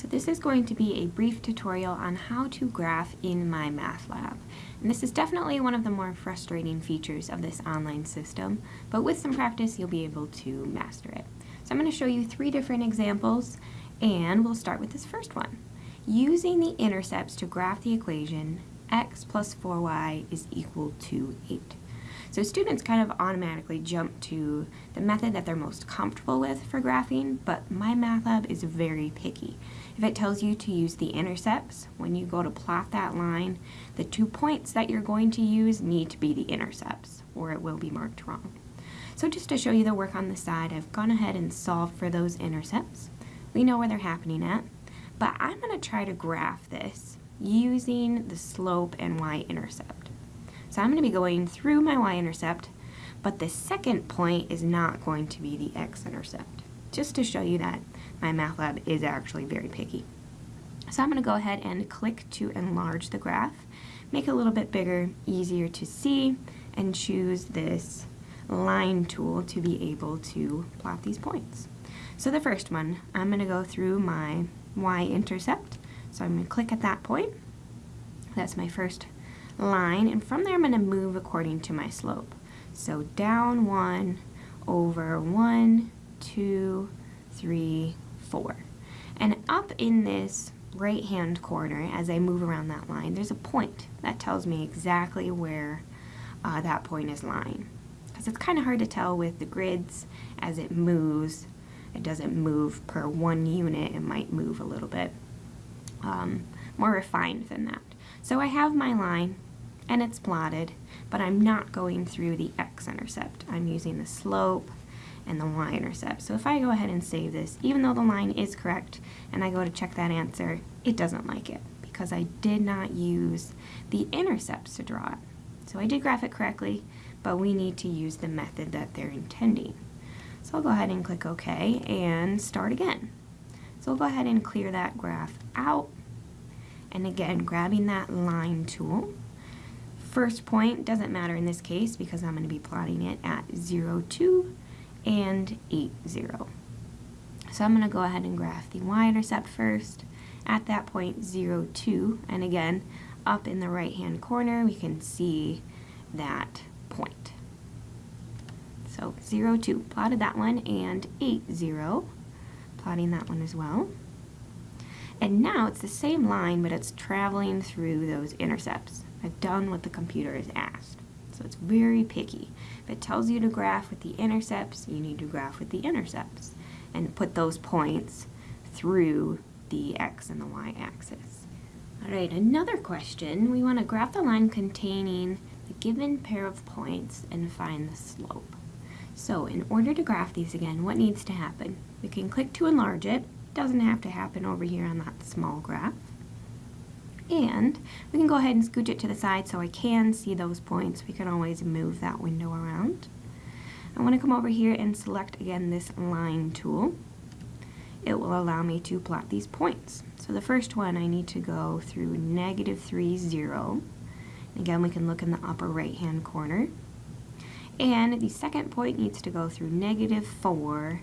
So this is going to be a brief tutorial on how to graph in MyMathLab. And this is definitely one of the more frustrating features of this online system, but with some practice you'll be able to master it. So I'm going to show you three different examples, and we'll start with this first one. Using the intercepts to graph the equation x plus 4y is equal to 8. So students kind of automatically jump to the method that they're most comfortable with for graphing, but MyMathLab is very picky. If it tells you to use the intercepts, when you go to plot that line, the two points that you're going to use need to be the intercepts, or it will be marked wrong. So just to show you the work on the side, I've gone ahead and solved for those intercepts. We know where they're happening at, but I'm going to try to graph this using the slope and y-intercept. So I'm going to be going through my y-intercept, but the second point is not going to be the x-intercept, just to show you that MyMathLab is actually very picky. So I'm going to go ahead and click to enlarge the graph, make it a little bit bigger, easier to see, and choose this line tool to be able to plot these points. So the first one, I'm going to go through my y-intercept. So I'm going to click at that point. That's my first line and from there I'm going to move according to my slope. So down one over one, two, three, four. And up in this right hand corner as I move around that line there's a point that tells me exactly where uh, that point is lying. Because it's kind of hard to tell with the grids as it moves. It doesn't move per one unit, it might move a little bit um, more refined than that. So I have my line and it's plotted, but I'm not going through the x-intercept. I'm using the slope and the y-intercept. So if I go ahead and save this, even though the line is correct, and I go to check that answer, it doesn't like it because I did not use the intercepts to draw it. So I did graph it correctly, but we need to use the method that they're intending. So I'll go ahead and click OK and start again. So we'll go ahead and clear that graph out. And again, grabbing that line tool, First point doesn't matter in this case because I'm going to be plotting it at 0, 2 and 8, 0. So I'm going to go ahead and graph the y-intercept first at that point 0, 2 and again up in the right hand corner we can see that point. So 0, 2, plotted that one and 8, 0, plotting that one as well. And now it's the same line but it's traveling through those intercepts. I've done what the computer has asked. So it's very picky. If it tells you to graph with the intercepts, you need to graph with the intercepts and put those points through the x and the y axis. All right, another question. We want to graph the line containing the given pair of points and find the slope. So in order to graph these again, what needs to happen? We can click to enlarge it. It doesn't have to happen over here on that small graph. And we can go ahead and scooch it to the side so I can see those points. We can always move that window around. I want to come over here and select again this line tool. It will allow me to plot these points. So the first one I need to go through negative 3, 0. Again, we can look in the upper right hand corner. And the second point needs to go through negative 4,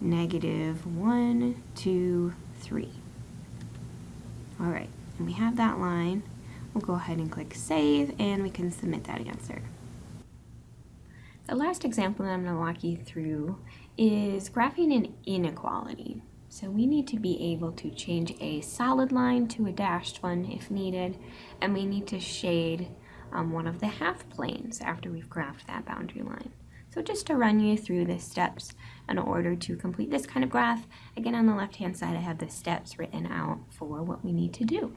negative 1, 2, 3. All right and we have that line, we'll go ahead and click Save and we can submit that answer. The last example that I'm going to walk you through is graphing an inequality. So we need to be able to change a solid line to a dashed one if needed, and we need to shade um, one of the half planes after we've graphed that boundary line. So just to run you through the steps in order to complete this kind of graph, again on the left hand side I have the steps written out for what we need to do.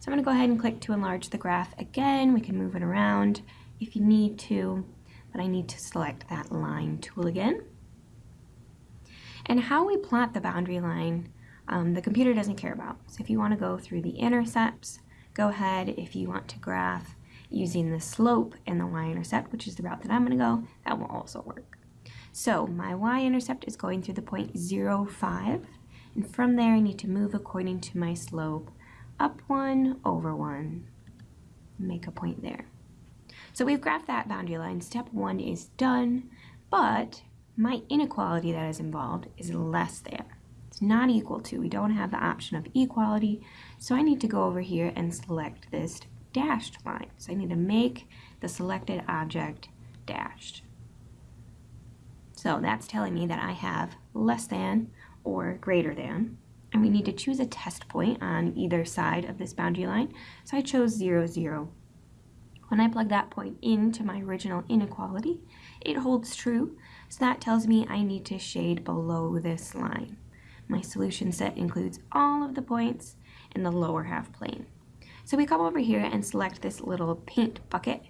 So I'm going to go ahead and click to enlarge the graph again. We can move it around if you need to, but I need to select that line tool again. And how we plot the boundary line, um, the computer doesn't care about. So if you want to go through the intercepts, go ahead. If you want to graph using the slope and the y-intercept, which is the route that I'm going to go, that will also work. So my y-intercept is going through the point 0, 5, and from there I need to move according to my slope up one, over one. Make a point there. So we've graphed that boundary line. Step one is done, but my inequality that is involved is less than. It's not equal to. We don't have the option of equality. So I need to go over here and select this dashed line. So I need to make the selected object dashed. So that's telling me that I have less than or greater than. And we need to choose a test point on either side of this boundary line. So I chose 0, 0. When I plug that point into my original inequality, it holds true. So that tells me I need to shade below this line. My solution set includes all of the points in the lower half plane. So we come over here and select this little paint bucket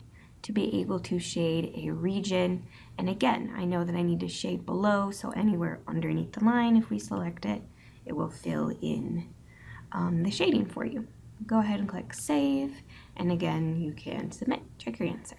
to be able to shade a region. And again, I know that I need to shade below, so anywhere underneath the line, if we select it, it will fill in um, the shading for you. Go ahead and click Save, and again, you can submit. Check your answer.